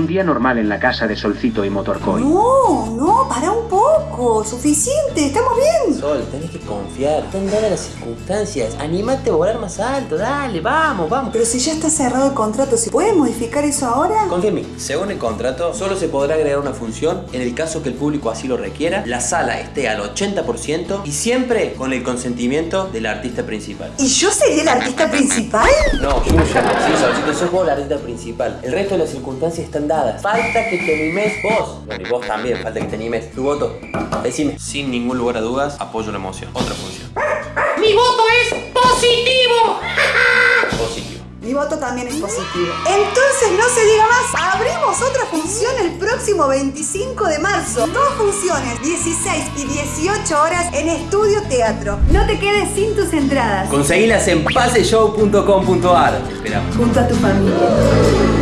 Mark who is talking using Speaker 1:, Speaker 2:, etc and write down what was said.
Speaker 1: Un día normal en la casa de Solcito y Motorcoy.
Speaker 2: No, no, para un poco. Suficiente, estamos bien.
Speaker 3: Sol, tenés que confiar. Están dadas las circunstancias. Animate a volar más alto. Dale, vamos, vamos.
Speaker 2: Pero si ya está cerrado el contrato, ¿se puede modificar eso ahora?
Speaker 3: Confía en mí. Según el contrato, solo se podrá agregar una función en el caso que el público así lo requiera, la sala esté al 80% y siempre con el consentimiento del artista principal.
Speaker 2: ¿Y yo sería el artista principal?
Speaker 3: No, Yuya. Sí, Solcito, sos vos el artista principal. El resto de las circunstancias están dadas. Falta que te animes vos. Bueno, y vos también, falta que te animes. Tu voto. Decime. Sin ningún lugar a dudas, apoyo la emoción. Otra función.
Speaker 4: ¡Mi voto es positivo!
Speaker 3: Positivo.
Speaker 2: Mi voto también es positivo. Entonces no se diga más. Abrimos otra función el próximo 25 de marzo. Dos funciones, 16 y 18 horas en Estudio Teatro. No te quedes sin tus entradas.
Speaker 3: Conseguilas en paseshow.com.ar. Te esperamos.
Speaker 2: Junto a tu familia.